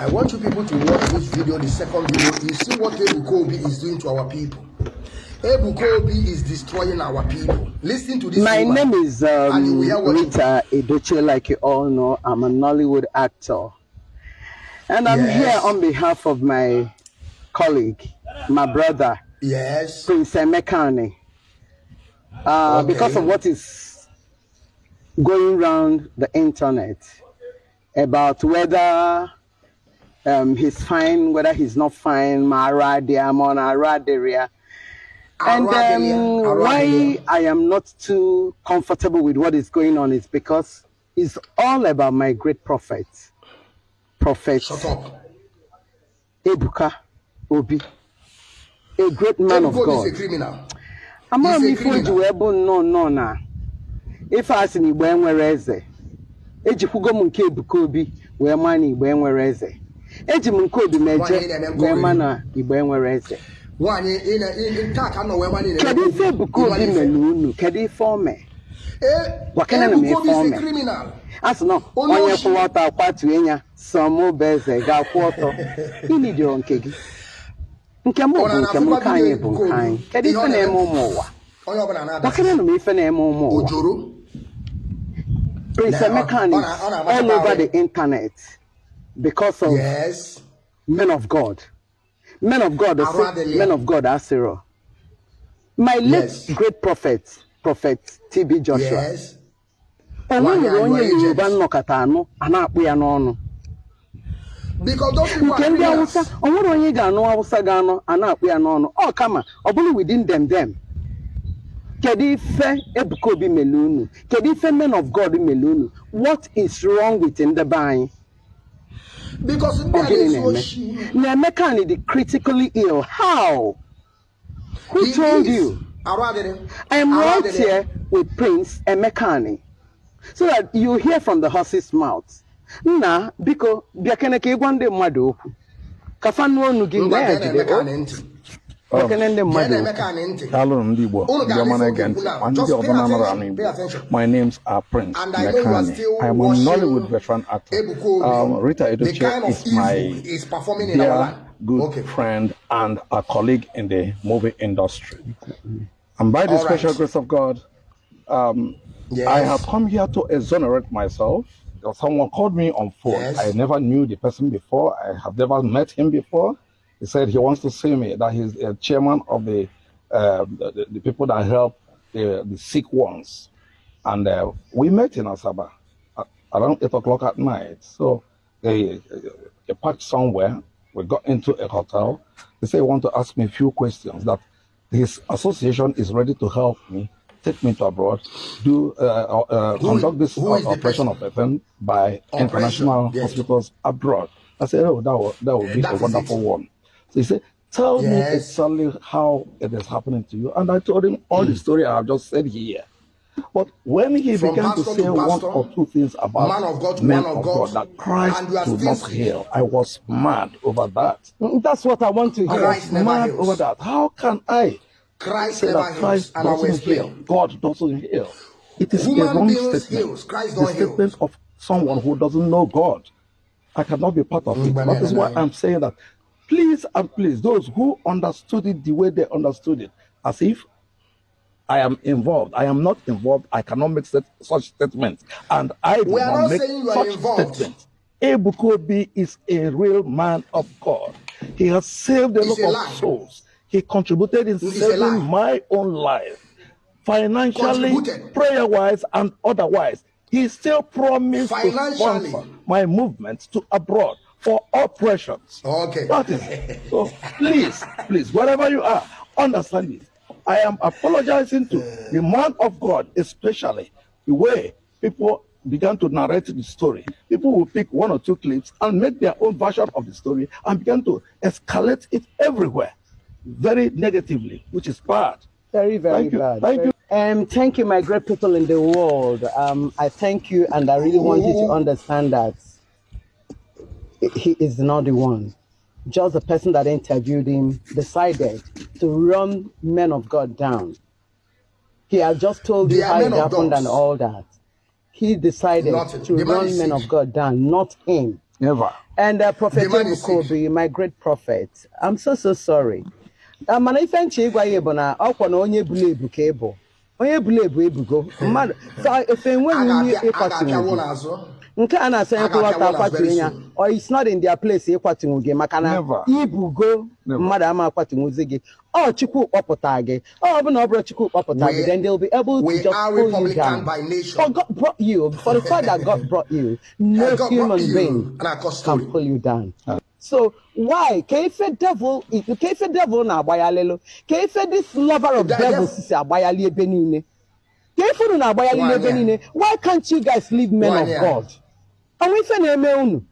I want you people to watch this video, the second video. You see what Ebuka Obi is doing to our people. Ebuka Obi is destroying our people. Listen to this. My woman, name is um, Rita Edochie, like you all know. I'm a Nollywood actor. And I'm Yes. here on behalf of my colleague, my brother, Yes. Prince Emeka Ani. Uh, Okay. Because of what is going around the internet about whether um, he's fine, whether he's not fine, Maradia, Mona Raderia. And Aradelia, um, why I am not too comfortable with what is going on is because it's all about my great prophet, Prophet Shut up. Ebuka Obi, a great man of Ebuka Obi God. is a criminal. Ama m He's a ife o ji criminal. wee bụ nnọọ nnọọ na ife a sị na igbo enwere eze ejikwugo m nke Ebuka Obi wee maa na igbo enwere eze eji m nkoodu m wee ma na igbo enwere eze. Kedu ife ebuka obi mere unu? Kedu ife ome gwakene na m ife ome a sị na onye kwụwa ọtọ akwatue ya sọmụba eze ga-akwụ ọtọ. Ịnidiro nke gị? Nke m bụ nke m nke anyị bụ nke anyị. Kedu ife na-eme? ụmụ ụwa? Gwakene na m ife na-eme ụmụ ụwa. Prince Emeka all the internet. Because of Yes. men of God. Men of God, say, men of God, Asiro. My late Yes. great prophet, Prophet TB Joshua. Yes. A onye Yoruba nnọkọta anụ a na-akpụ ya n'ọnụ. Nke ndị. Awụsa, o nwere onye ga-anụ Awụsa ga-anụ a na-akpụ ya n'ọnụ. Ọ kama, ọ bụrụ within them them. Kedu ife Ebuka Obi unu? Kedu ife men of God unu? What is wrong with ndị be anyị? Na Emeka Ani the critically ill. How? Who He told is. you? I am right here with Prince Emeka Ani so that you hear from the horse's mouth. Nna, biko, bịa kene ka ịgwa ndị mmadụ okwu. Ka fa nụọ ọnụ gị Ngwa na ya jide ndị Gee mmadụ na-eme okwu. ka anyị ntị. Alụrụ m ndị Igbo, ndị ọma na-ege ntị, ma ndị ọzọ na-anara anụ Igbo. My names are Prince And I know you are Lekani. still I am a Nollywood veteran actor. Um, Rita Edochie kind of is my is performing in our dear, good Okay. friend and a colleague in the movie industry. And by the All special right. grace of God, um, Yes. I have come here to exonerate myself. Because Someone called me on phone. Yes. I never knew the person before. I have never met him before. He said he wants to see me. That he's a chairman of the um, the, the- people that help the, the sick ones. And uh, we met in Asaba at around eight o'clock at night. So they, they parked somewhere. We got into a hotel. They say, want to ask me a few questions. That his association is ready to help me, take me to abroad, do uh, uh, conduct this who is uh, the operation of FM by Operation, international yes. hospitals abroad. I said, oh, that will, that will be a wonderful it. one. So he said, tell me exactly how it is happening to you. And I told him all the mm. story I have just said here. But when he From began to say to one or two things about man of God man of God, God, that Christ and you are still not heal, I was mad over that. Mm, that's what I want to hear. Christ never mad heals. over that. How can I Christ say never that Christ and I will doesn't heal? God doesn't heal. It is a Human wrong beings statement. heals, Christ the statement of someone who doesn't know God. I cannot be part of it. Mm, That mm, is why. I'm saying that. Please and please, those who understood it the way they understood it, as if I am involved. I am not involved. I cannot make such, such statements. And I We are not make saying you are involved. statements. Ebukobi is a real man of God. He has saved a It's lot a of lie. souls. He contributed in It's saving my own life, financially, prayer wise, and otherwise. He still promised to sponsor my movement to abroad for operations. Okay. That is it. So please, please, wherever you are, understand this. I am apologizing to the man of God, especially the way people began to narrate the story. People will pick one or two clips and make their own version of the story and begin to escalate it everywhere, very negatively, which is bad. Very, very Thank you. bad. Thank Very- Um, thank you, my great people in the world. Um, I thank you, and I really want you to understand that he is not the one. Just the person that interviewed him decided to run men of God down. He has just told you They are how it men of happened and all that. He decided Nothing. to run men sick. of God down, not him. Never. And uh, Prophet The man is Ebukobi, my great prophet, I'm so so sorry. Mana ife nche ịgwa ya bụ na ọkwa na onye bulu ebu ka ị bụ onye bulu ebu ebugo. Mmadụ so efe enweghị onye gị. N'azụ nke a ya A kwụwata very ya. or it's not in their place ịkwatụnwu gị maka na Never. ibugo Never. mmadụ ama akwatụnwuzi gị. Ọ chukwu kpọpụta gị. Ọ bụ na ọ bụrụ chukwu kpọpụta gị then they'll be able to just pull you down. by nation. for God brought you. For the fact that God brought you. No human being can pull you down. So why? Ka ife devil ka ife devil na-agbaghalịlụ ka ife this lover of devils si agbaghalị ebe niile. Ka ife unu na-agbaghalị Nwanyị ebe a. niile. Why can't you guys leave men of. God? Ọnwa ife na-eme unu.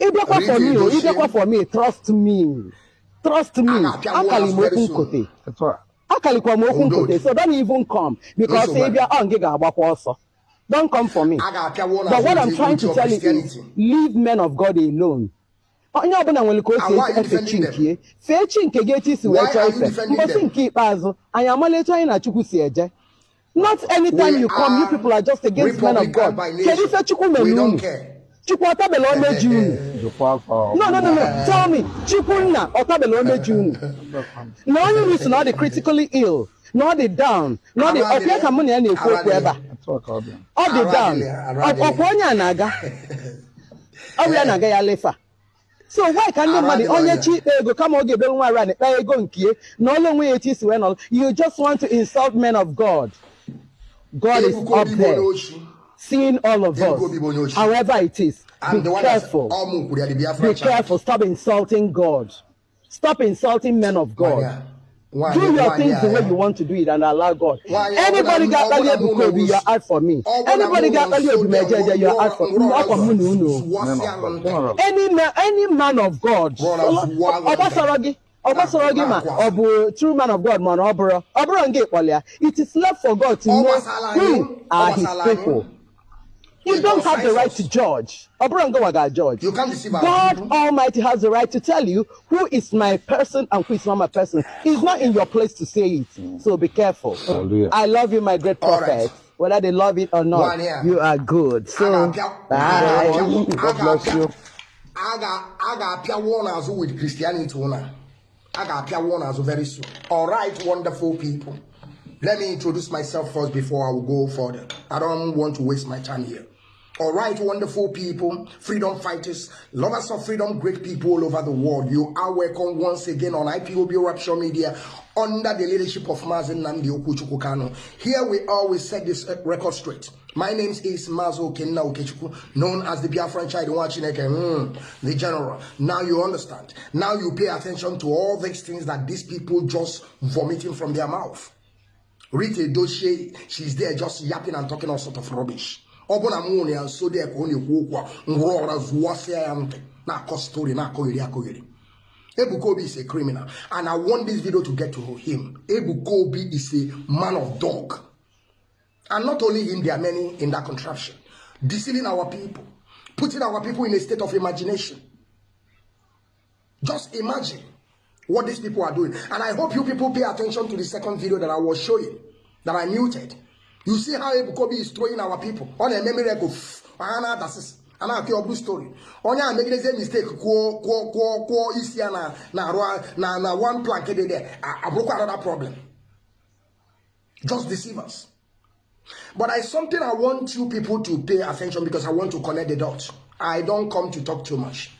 Ịbịakwa for me o ịbịakwa for me trust me. Trust me. A ga-apịa akali m okwu nkote. akalikwa m okwu nkote. So don't even come. Because ịbịa ọ gị ga-agbakwa ọsọ. Don't come for me. But what I'm trying to tell you is leave men of God alone. Onye ọbụla nwere ka o si efe chi defending them? nke fee chi nke gị etu isi wee chọọ ife mbosi nke ikpeazụ anyị amala etu anyị na chukwu si eje. Not anytime you come you people are just against men of God. kedu ife chukwu mere unu chukwu ọtabela omeji unu. No no no no. Tell me. Chukwunna ọtabela omeji unu. Na onye unu si na ọ dị critically ill na ọ dị down na ọ dị ọpịa ka mụ na ya na-ekwu okwu ebe a. Ọ dị down. Ọkwa onye a na-aga? Ọ bụ ya na-aga ya lefa so why ka ndị mmadụ onye chi ikpe ego kama ọ ga-ebe nwa ara na-ekpe ego nke ya na ọlụ onwe ya etu isi wee you just want to insult men of God. God is up there seeing all of us Obi bụ onye ochi. however it is. Be the one that's careful. ọmụ kwuru ya, the Biafra be careful. Stop insulting God. Stop insulting men of God do your things the way you want to do it and allow God. Anybody got earlier because you are out for me. Anybody got earlier because you are out for me. Any man, any man of God. Obasaragi. Obasoro gị ma ọ true man of God ma ọ bụrụ ọ bụrụ it is left for God to know who are his people. You He don't have the right us. to judge. Ọ bụrụ nga waga judge. You can't deceive God people. Almighty has the right to tell you who is my person and who is not my person. It's not in your place to say it. So be careful. Hallelujah. I love you, my great prophet. right. Whether they love it or not, you are good. So, ga-apịa- a bye. ga-apịa- God bless you. a ga- a ga-apịawo n'azụ with Christianity una. A ga-apịawo n'azụ very soon. All right, wonderful people. Let me introduce myself first before I will go further. I don't want to waste my time here. All right, wonderful people, freedom fighters, lovers of freedom, great people all over the world. You are welcome once again on IPOB Rapture Media under the leadership of Mazin Nandi Okuchuku Kano. Here we always set this uh, record straight. My name is Mazo Kenna Okechukwu, known as the Biafran Child Nwachineke, mm, the general. Now you understand. Now you pay attention to all these things that these people just vomiting from their mouth. Rita Doche, she's there just yapping and talking all sort of rubbish. Ọ bụ na na ya nso dị ka ọ na-ekwu okwu a ngwụrụ ọra zụwasịa ya ntị na-akọ stori na-akọgheri is a criminal and I want this video to get to him. Ebuka Obi is a man of dog. And not only him, there are many in that contraption. Deceiving our people. Putting our people in a state of imagination. Just imagine what these people are doing. And I hope you people pay attention to the second video that I was showing, that I muted. You see how Ebukobi is throwing our people? On a memory of Anna Dasis. a na-akọ ọbụ stori onye a megidezie mistake kwuo kwuo kwuo kwuo isi ya na na arụ na na one plank dị there. Abụrụkwa another problem. Just deceive us but I something I want you people to pay attention because I want to connect the dots. I don't come to talk too much.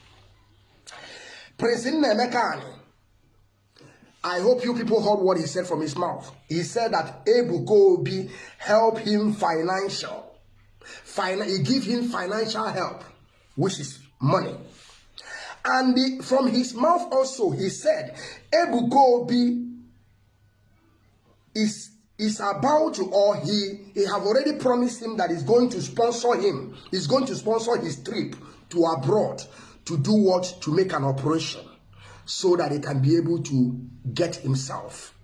Prince Nnemeka I hope you people heard what he said from his mouth. He said that Ebuka Obi help him financial. Fin- he give him financial help, which is money. And the, from his mouth also, he said, Ebuka Obi is is about to, or he, he have already promised him that he's going to sponsor him. He's going to sponsor his trip to abroad to do what? To make an operation so that he can be able to get himself.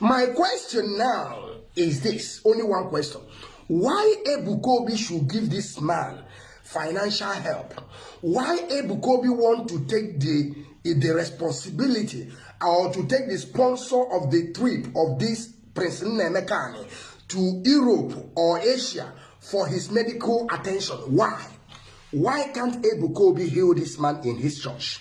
My question now is this only one question. Why Ebukobi should give this man financial help? Why Ebukobi want to take the, the responsibility or to take the sponsor of the trip of this Prince Nemekani to Europe or Asia for his medical attention? Why? Why can't Abu Kobi heal this man in his church?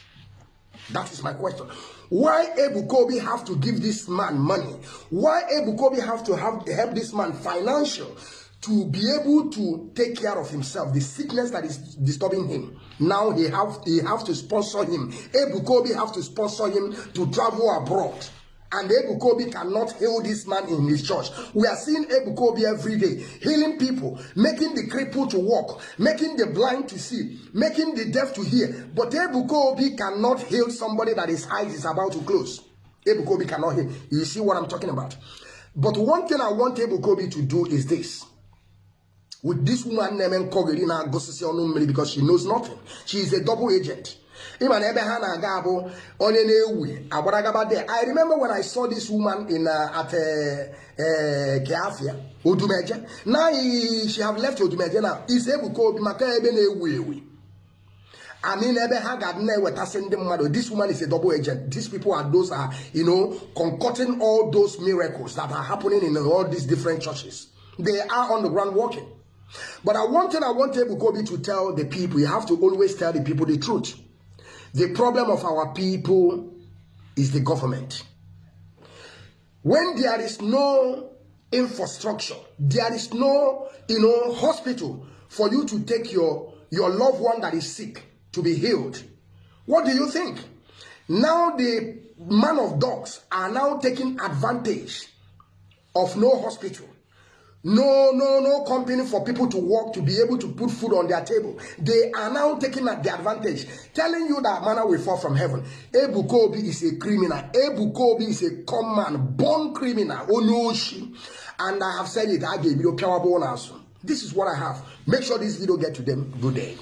That is my question. Why Abu Kobi have to give this man money? Why Abu Kobi have to have help this man financial to be able to take care of himself, the sickness that is disturbing him. Now he have he have to sponsor him. Abu Kobi have to sponsor him to travel abroad. And Abu Kobi cannot heal this man in his church. We are seeing Abu Kobi every day, healing people, making the cripple to walk, making the blind to see, making the deaf to hear. But Abu Kobi cannot heal somebody that his eyes is about to close. Abu Kobi cannot heal. You see what I'm talking about? But one thing I want Abu Kobi to do is this. With this woman named Kogirina Gosisi Onumri because she knows nothing. She is a double agent. Ịma na ebe ha na-aga abụ onye na-ewi agbaragaba there i remember when i saw this woman in uh, at uh, uh, Kiafia Odumeje now he, she have left Odumeje now. Is Ebuka Obi maka ebe na-ewu ewi I mean, ebe ha ga na-ewetasị ndị mmadụ. This woman is a double agent. These people are those are you know concocting all those miracles that are happening in all these different churches. They are on the ground working. But I wanted I want Ebuka to tell the people you have to always tell the people the truth the problem of our people is the government. When there is no infrastructure, there is no, you know, hospital for you to take your, your loved one that is sick to be healed. What do you think? Now the man of dogs are now taking advantage of no hospital no, no, no company for people to work to be able to put food on their table. They are now taking the advantage, telling you that manna will fall from heaven. Ebu Kobi is a criminal. Ebu Kobi is a common, born criminal. Onoshi. And I have said it. I gave you This is what I have. Make sure this video get to them. Good day.